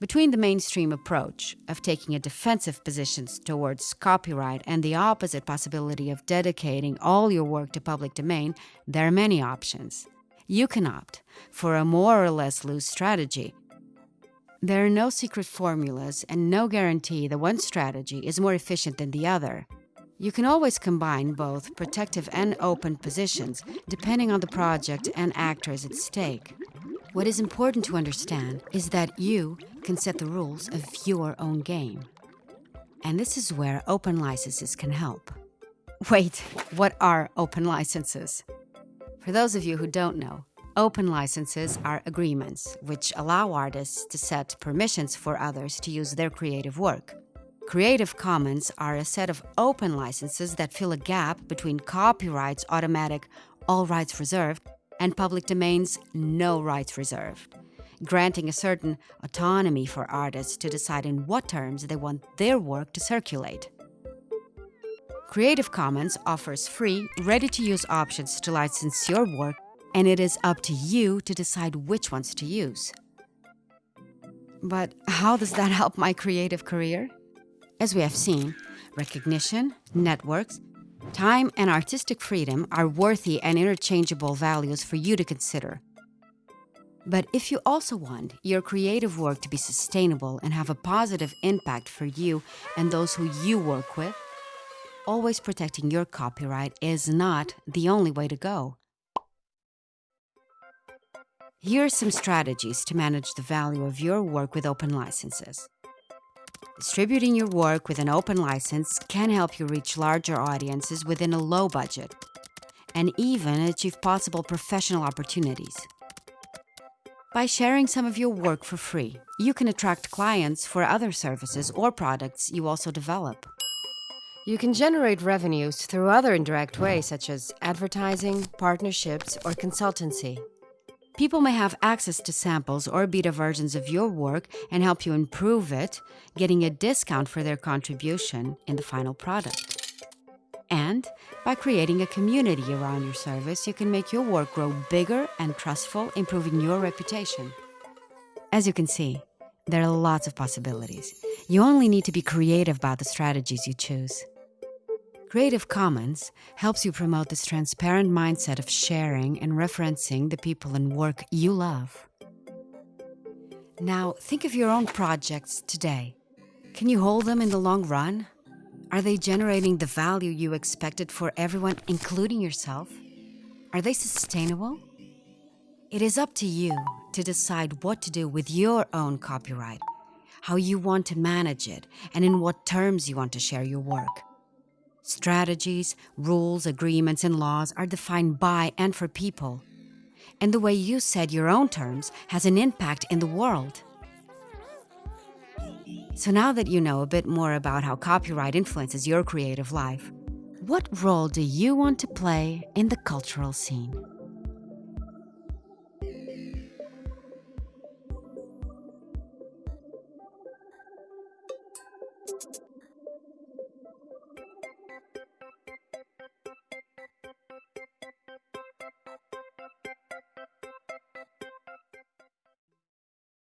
Between the mainstream approach of taking a defensive position towards copyright and the opposite possibility of dedicating all your work to public domain, there are many options. You can opt for a more or less loose strategy. There are no secret formulas and no guarantee that one strategy is more efficient than the other. You can always combine both protective and open positions, depending on the project and actors at stake. What is important to understand is that you can set the rules of your own game. And this is where open licenses can help. Wait, what are open licenses? For those of you who don't know, open licenses are agreements which allow artists to set permissions for others to use their creative work. Creative Commons are a set of open licenses that fill a gap between copyright's automatic all rights reserved and public domain's no rights reserved, granting a certain autonomy for artists to decide in what terms they want their work to circulate. Creative Commons offers free, ready-to-use options to license your work, and it is up to you to decide which ones to use. But how does that help my creative career? As we have seen, recognition, networks, time, and artistic freedom are worthy and interchangeable values for you to consider. But if you also want your creative work to be sustainable and have a positive impact for you and those who you work with, always protecting your copyright is not the only way to go. Here are some strategies to manage the value of your work with open licenses. Distributing your work with an open license can help you reach larger audiences within a low budget and even achieve possible professional opportunities. By sharing some of your work for free, you can attract clients for other services or products you also develop. You can generate revenues through other indirect ways such as advertising, partnerships, or consultancy. People may have access to samples or beta versions of your work and help you improve it, getting a discount for their contribution in the final product. And by creating a community around your service, you can make your work grow bigger and trustful, improving your reputation. As you can see, there are lots of possibilities. You only need to be creative about the strategies you choose. Creative Commons helps you promote this transparent mindset of sharing and referencing the people and work you love. Now, think of your own projects today. Can you hold them in the long run? Are they generating the value you expected for everyone, including yourself? Are they sustainable? It is up to you to decide what to do with your own copyright, how you want to manage it, and in what terms you want to share your work. Strategies, rules, agreements, and laws are defined by and for people. And the way you set your own terms has an impact in the world. So now that you know a bit more about how copyright influences your creative life, what role do you want to play in the cultural scene?